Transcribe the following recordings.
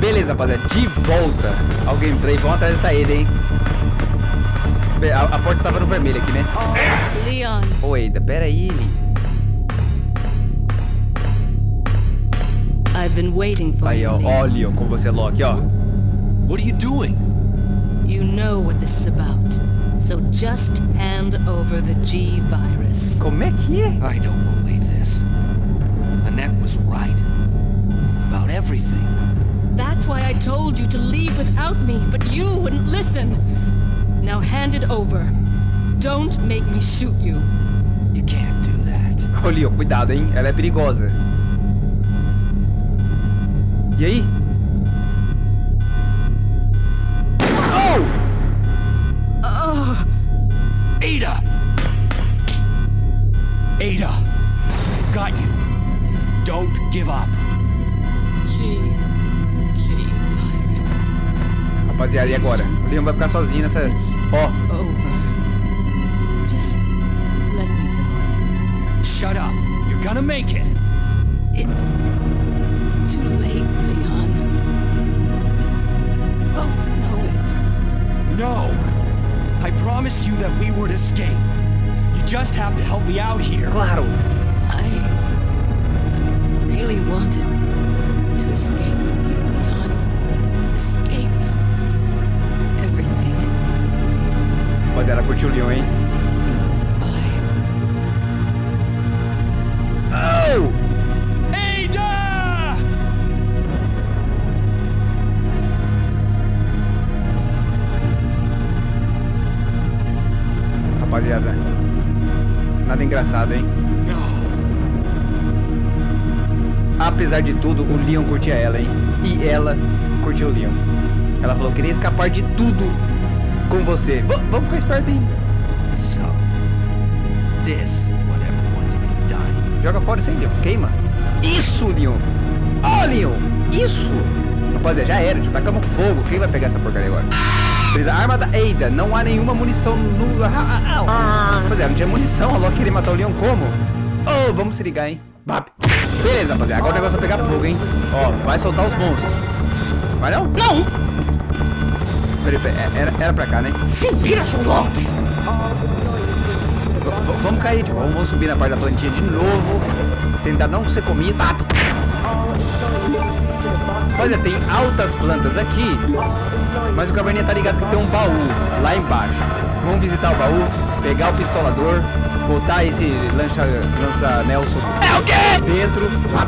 Beleza, rapaziada. De volta ao gameplay. Vamos atrás dessa ele, hein? A, a, porta tava no vermelho aqui, né? Leon. Oi, pera aí, I've been waiting for Aí, ó, ó, Leon, com você, Loki, ó. What are you doing? You know what this is about. So just hand over the G virus. Como é que é? I don't believe this. Annette was right. About everything. That's why I told you to leave without me, but you wouldn't listen. Now hand it over. Don't make me shoot you. You can't do that. Ô, Leon, cuidado, hein? Ela é perigosa. E aí? Virus. E agora? O Leon vai ficar sozinho nessa... Ó, Over. Just let me go. Shut up. You're gonna make it. It's too late, Leon. We both know it. No. I promised you that we would escape. You just have to help me out here. claro. I really wanted to escape Rapaziada, curtiu o Leon, hein? Oh! Ada! Rapaziada, nada engraçado, hein? Apesar de tudo, o Leon curtia ela, hein? E ela curtiu o Leon. Ela falou que queria escapar de tudo com você. V vamos ficar esperto, hein? So, this is what everyone's been dying Joga fora isso aí, Leon. Queima. Isso, Leon. Ó, Leon. Isso. Rapaziada, já era. Tipo, tacamos fogo. Quem vai pegar essa porcaria agora? Beleza, arma da Ada. Não há nenhuma munição no... Rapaziada, não tinha munição. A Loki queria matar o Leon como? Oh, vamos se ligar, hein? Bap. Beleza, rapaziada. Agora o negócio vai pegar fogo, hein? Ó, vai soltar os monstros. Vai não? Não! Peraí, peraí. é- Era, era pra cá, né? Se vira, seu louco! Vamos cair, tipo, vamos subir na parte da plantinha de novo. Tentar não ser comido. Tá. Olha, tem altas plantas aqui. Mas o caverninha tá ligado que tem um baú lá embaixo. Vamos visitar o baú, pegar o pistolador, botar esse lança, lança Nelson é o quê? dentro. Ah,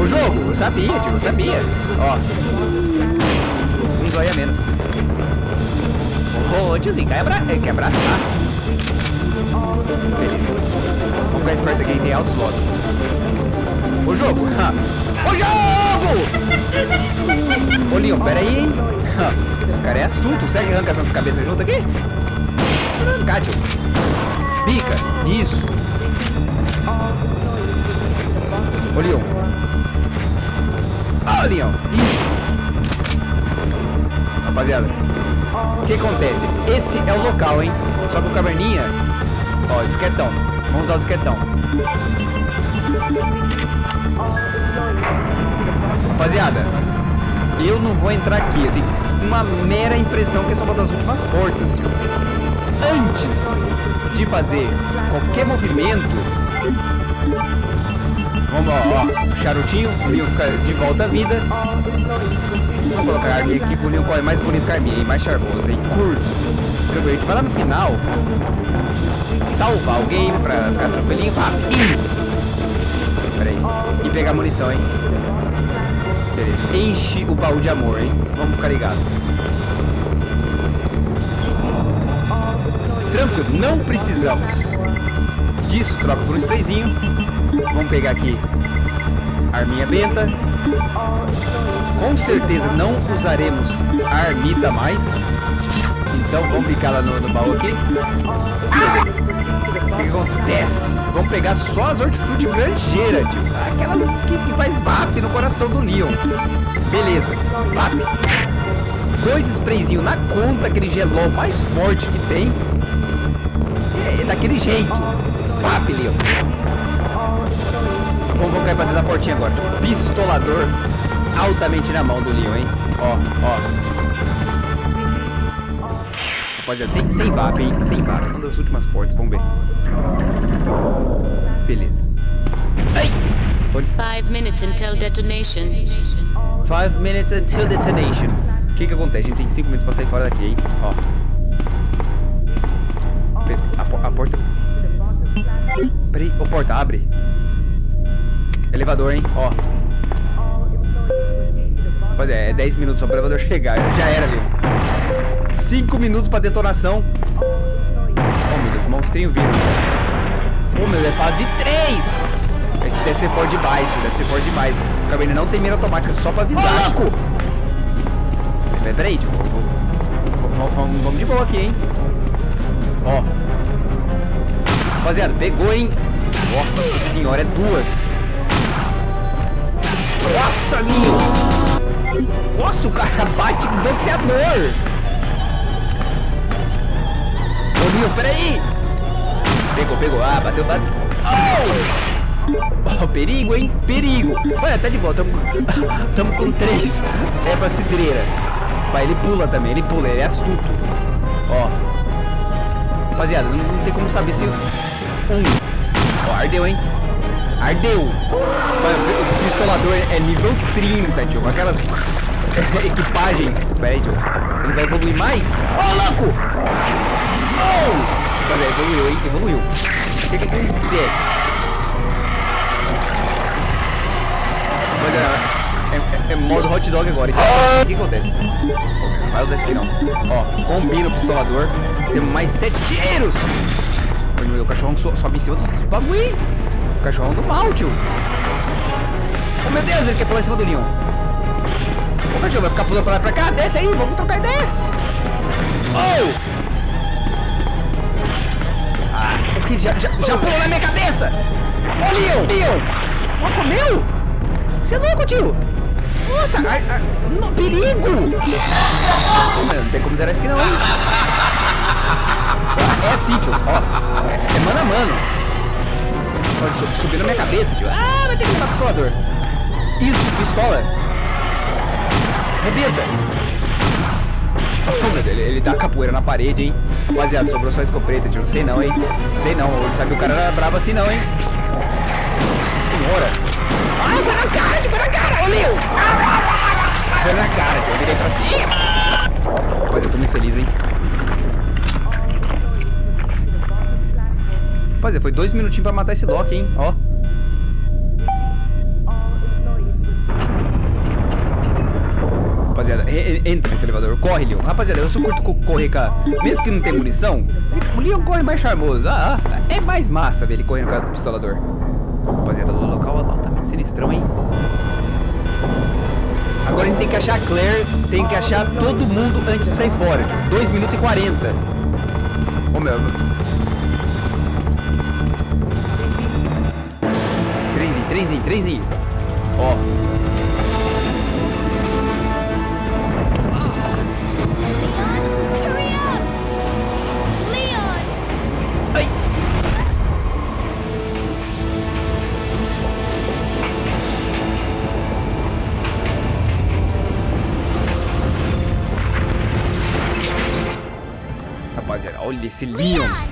o jogo, eu sabia, tio, eu sabia. Ó. Um zóio a menos. Ô, tiozinho, quer, abra quer abraçar. Beleza. Vamos ficar esperto aqui, tem altos logo. O jogo! ha. O jogo! Ô, Leon, pera aí, hein? Ha, Esse cara é astuto. Será que arranca essas cabeças junto aqui? Arrancar, tio. Pica. Isso. Ô, Leon. Ó, Leon. Isso. Rapaziada. O que acontece? Esse é o local, hein? Só que o caverninha... Ó, disquetão. Vamos usar o disquetão. Rapaziada, eu não vou entrar aqui. Eu tenho uma mera impressão que é uma das últimas portas. Antes de fazer qualquer movimento... Vamos, ó, ó, charutinho, o Leon fica de volta à vida. Vamos colocar a arminha aqui, que o Leon corre mais bonito que a arminha, hein? mais charmoso, hein? Curto. Tranquilo, a gente vai lá no final, salvar o game pra ficar tranquilinho, e... Pera aí. E pegar munição, hein? Beleza. Enche o baú de amor, hein? Vamos ficar ligado. Tranquilo, não precisamos disso. Troca por um sprayzinho. Vamos pegar aqui arminha benta. Com certeza não usaremos a armita mais. Então vamos ficar lá no, no baú aqui. O que, acontece? Vamos pegar só as hortifruti granjeira. Aquelas que, que faz VAP no coração do Leon. Beleza, VAP. Dois sprayzinhos na conta, aquele gelol mais forte que tem. É, daquele jeito. VAP, Leon. Vamos, vamos cair pra dentro da portinha agora. Pistolador. Altamente na mão do Leon, hein? Ó, ó. Rapaziada, sem, sem VAP, hein? Sem VAP. Uma das últimas portas, vamos ver. Beleza. Ai! Five minutes until detonation. Five minutes until detonation. O que que acontece? A gente tem 5 minutos pra sair fora daqui, hein? Ó. A, a porta... Peraí, ô porta, abre. Elevador, hein? Ó. Rapaziada, é 10 minutos só pro elevador chegar. Já era, viu? 5 minutos pra detonação. Oh, meu Deus, monstrinho vindo. Oh, meu, é fase 3. Esse deve ser forte demais, deve ser forte demais. O Cabernet não tem mira automática só pra avisar. Ô, louco! Peraí, peraí, tipo, vamos, vamos, de boa aqui, hein? Ó. Rapaziada, pegou, hein? Nossa senhora, é duas. Nossa, Nil! Nossa, o cara bate com boxeador! Ô, Nil, peraí! Pegou, pegou. Ah, bateu, bateu. Oh! oh! perigo, hein? Perigo! Olha, tá de boa, tamo, tamo com três. É pra cidreira. Vai, ele pula também, ele pula, ele é astuto. Ó. Rapaziada, não, não tem como saber se... Um. Ó, ardeu, hein? Ardeu! o pistolador é nível 30, tio. Aquelas equipagem. Pera. Ele vai evoluir mais? Ô, oh, louco! Oh! Rapaziada, evoluiu, hein? Evoluiu. O que que acontece? Rapaziada, é, é, é, modo hot dog agora. O que acontece? Vai usar esse aqui não. Ó, combina o pistolador. Temos mais sete tiros! O cachorrão sobe em cima dos, dos bagulho. Cachorrão do mal, tio. Oh, meu Deus, ele quer pular em cima do Leon. O cachorro vai ficar pulando pra lá pra cá. Desce aí, vamos trocar ideia. Oh! Ah, o que? Já, já, já pulou na minha cabeça. Ô, oh, Leon! Leon! Oh, comeu? Você é louco, tio? Nossa, no, perigo! Não tem como zerar isso aqui não, hein? É assim, tio. Ó, é mano a mano. Pode subir na minha cabeça, tio. Ah, vai ter que matar o pistolador. Isso, pistola. Rebenta. Oh, ele, ele dá capoeira na parede, hein? Rapaziada, sobrou só escopeta, tio. Não sei não, hein? Não sei não. Ele sabe que o cara era bravo assim não, hein? Nossa senhora. Ah, foi na cara, tio. Foi na cara. Leo. Foi na cara, tio. Eu virei pra cima. Rapaz, eu tô muito feliz, hein? Rapaziada, foi dois minutinhos pra matar esse Loki, hein? Ó. Rapaziada, entra nesse elevador. Corre, Leon. Rapaziada, eu só curto correr com Mesmo que não tem munição, o Leon corre mais charmoso. Ah, ah, é mais massa ver ele correndo com o pistolador. Rapaziada, o local é altamente sinistrão, hein? Agora a gente tem que achar a Claire, tem que achar todo mundo antes de sair fora. 2 minutos e 40. Ô, meu... Trenzinho, trenzinho. Ó. Ai. Rapaziada, olha esse Leon.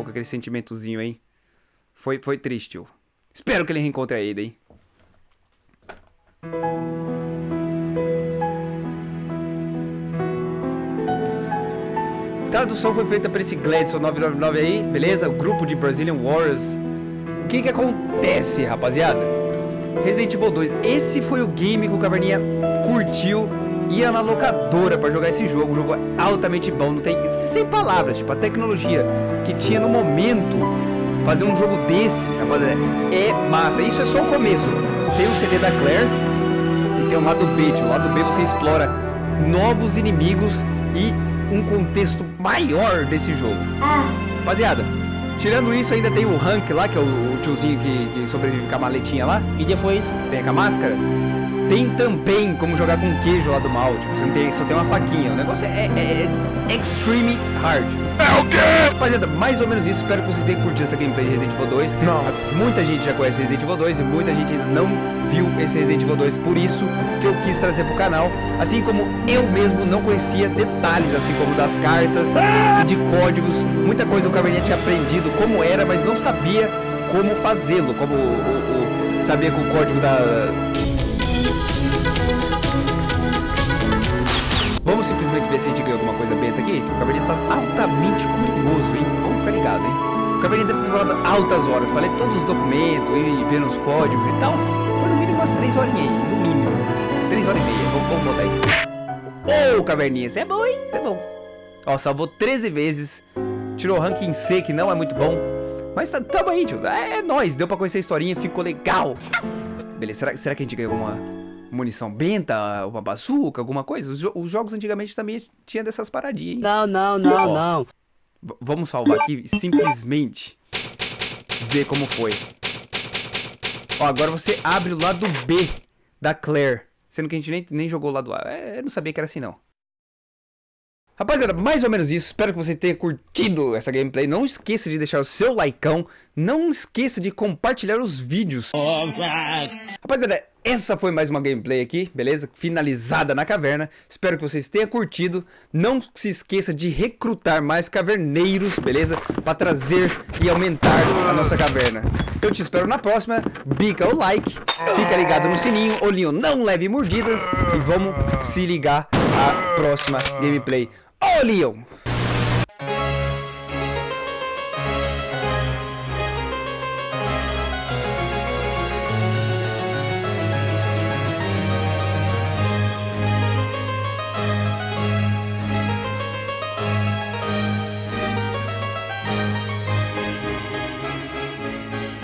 ficou com aquele sentimentozinho, hein? Foi, foi triste, tio. Espero que ele reencontre a Ada, hein? tradução foi feita por esse Gladson 999 aí, beleza? O grupo de Brazilian Warriors. O que que acontece, rapaziada? Resident Evil 2, esse foi o game que o Caverninha curtiu ia na locadora pra jogar esse jogo. O jogo é altamente bom, não tem sem palavras. Tipo, a tecnologia que tinha no momento fazer um jogo desse, rapaziada, é massa. Isso é só o começo. Tem o CD da Claire e tem o lado B. Tipo, o lado B você explora novos inimigos e um contexto maior desse jogo. Rapaziada, tirando isso, ainda tem o Hank lá, que é o, o tiozinho que, que sobrevive com a maletinha lá. Que dia foi isso? Tem com a máscara. Tem também como jogar com queijo lá do mal. Tipo, você não tem, só tem uma faquinha. O negócio é, é, é extreme hard. É o quê? Rapaziada, mais ou menos isso. Espero que vocês tenham curtido essa gameplay de Resident Evil 2. Não. Muita gente já conhece Resident Evil 2 e muita gente ainda não viu esse Resident Evil 2. Por isso que eu quis trazer pro canal. Assim como eu mesmo não conhecia detalhes, assim como das cartas e de códigos. Muita coisa o Caverninha tinha aprendido como era, mas não sabia como fazê-lo. Como o, o, o- sabia que o código da, Vamos simplesmente ver se a gente ganha alguma coisa benta aqui. O Caverninha tá altamente curioso, hein? Vamos ficar ligado, hein? O Caverninha deve ter demorado altas horas pra ler todos os documentos e ver os códigos e tal. Foi no mínimo umas 3 horinhas aí, no mínimo. 3 horas e meia, vamos, vamos botar aí. Ô, Caverninha, isso é bom, hein? Isso é bom. Ó, salvou 13 vezes. Tirou o ranking C, que não é muito bom. Mas tá, tamo aí, tio. É, é nóis, deu pra conhecer a historinha, ficou legal. Beleza, será, será que a gente ganhou alguma munição benta, uma bazuca, alguma coisa? Os, jo- os jogos antigamente também tinha dessas paradinhas, hein? Não, não, não, Ó. não. Vamos salvar aqui e simplesmente ver como foi. Ó, agora você abre o lado B da Claire. Sendo que a gente nem, nem jogou o lado A. É, eu não sabia que era assim, não. Rapaziada, mais ou menos isso. Espero que você tenha curtido essa gameplay. Não esqueça de deixar o seu likeão. Não esqueça de compartilhar os vídeos. Rapaziada, essa foi mais uma gameplay aqui, beleza? Finalizada na caverna. Espero que vocês tenham curtido. Não se esqueça de recrutar mais caverneiros, beleza? Pra trazer e aumentar a nossa caverna. Eu te espero na próxima. Bica o like, fica ligado no sininho, olhinho não leve mordidas e vamos se ligar à próxima gameplay. Olion!